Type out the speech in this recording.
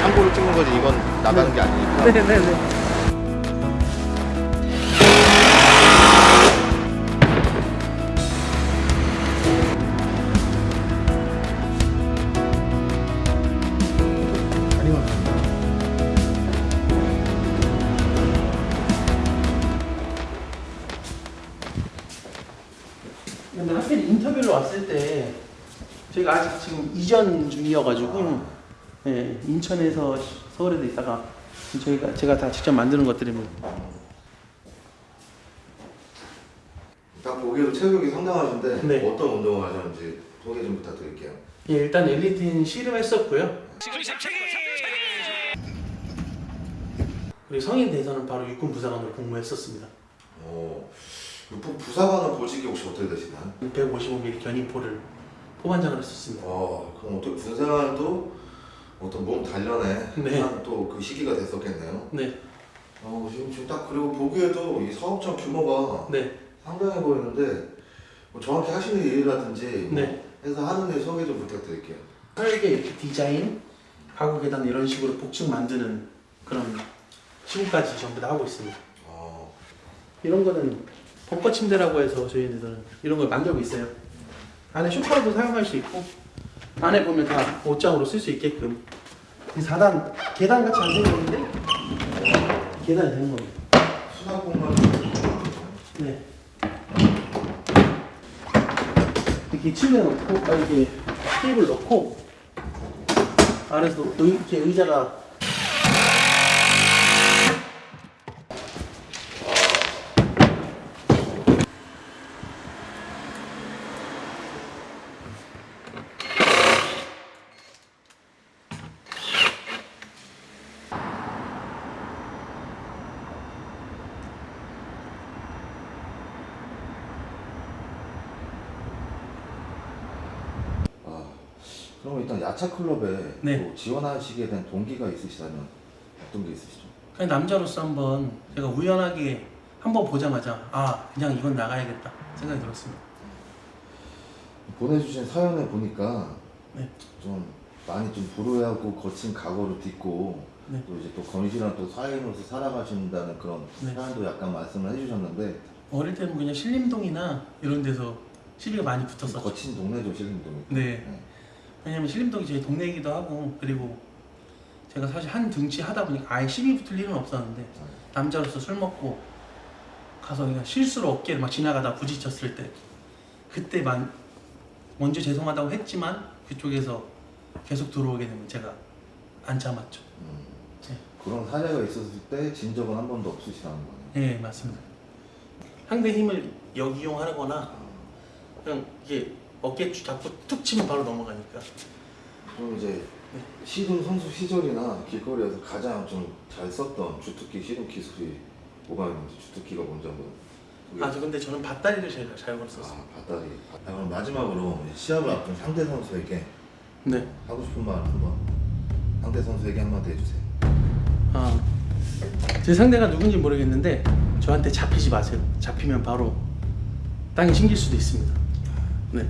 참고를 찍는 거지 이건 나가는 네. 게 아니니까 네네네 하필 인터뷰를 왔을 때 저희가 아직 지금 이전 중이어가지고 예, 인천에서 서울에도 있다가 저희가 제가 다 직접 만드는 것들입니다. 딱 보기에도 체격이 상당하신데 네. 어떤 운동을 하셨는지 소개 좀 부탁드릴게요. 예, 일단 엘리트는 씨름했었고요. 그리고 성인 돼서는 바로 육군 부사관으로 복무했었습니다. 어, 육군 부사관은 보직이 혹시 어떻게 되시나요? 155mm 견인포를 포반장을 했었습니다. 어, 그럼 어떻게 군생활도 어떤 몸 단련에 네. 또그 시기가 됐었겠네요. 네, 어, 지금, 지금 딱 그리고 보기에도 이 사업장 규모가 네, 상당해 보이는데 뭐 정확히 하시는 일이라든지 뭐 네. 해서 하는 일 소개 좀 부탁드릴게요. 설계 이렇게 디자인, 가구 계단 이런 식으로 복층 만드는 그런 시공까지 전부 다 하고 있습니다. 어, 이런 거는 벙커 침대라고 해서 저희들은 이런 걸 만들고 있어요. 안에 쇼파로도 사용할 수 있고 안에 보면 다 옷장으로 쓸 수 있게끔 이 4단 계단 같이 안 생겼는데 계단이 되는 겁니다. 수납 공간이 네. 이렇게 침대 놓고 아, 이렇게 테이블 놓고 안에서 의, 이렇게 의자가 아, 그럼 일단 야차 클럽에 네. 또 지원하시게 된 동기가 있으시다면 어떤 게 있으시죠? 그냥 남자로서 한번 제가 우연하게 한번 보자마자 아 그냥 이건 나가야겠다 생각이 들었습니다. 보내주신 사연을 보니까 네. 좀 많이 좀 불우하고 거친 각오를 딛고 네. 또 이제 또 건실한 또 사회인으로서 살아가신다는 그런 네. 사연도 약간 말씀을 해주셨는데 어릴 때는 그냥 신림동이나 이런 데서 시비가 많이 좀 붙었었죠. 거친 동네죠 실림동이. 네. 왜냐면 신림동이 제 동네이기도 하고 그리고 제가 사실 한 등치 하다 보니까 아예 시비 붙을 일은 없었는데 남자로서 술 먹고 가서 그냥 실수로 어깨를 막 지나가다 부딪혔을 때 그때만 먼저 죄송하다고 했지만 그쪽에서 계속 들어오게 되면 제가 안 참았죠. 음, 네. 그런 사례가 있었을 때 진 적은 한 번도 없으시다는 거네요. 네 맞습니다. 상대 힘을 역이용하거나 그냥 이게 어깨 잡고 툭 치면 바로 넘어가니까 그럼 이제 네. 시름 선수 시절이나 길거리에서 가장 좀 잘 썼던 주특기 시름 기술이 뭐가 있는지 주특기가 뭔지 한번 아 저 근데 저는 밭다리를 제일 잘 걸었었어요. 아, 밭다리. 아, 그럼 마지막으로 시합을 앞둔 상대 선수에게 네. 하고 싶은 말 한번 상대 선수에게 한마디 해주세요. 아, 제 상대가 누군지 모르겠는데 저한테 잡히지 마세요. 잡히면 바로 땅에 신길 수도 있습니다. 네.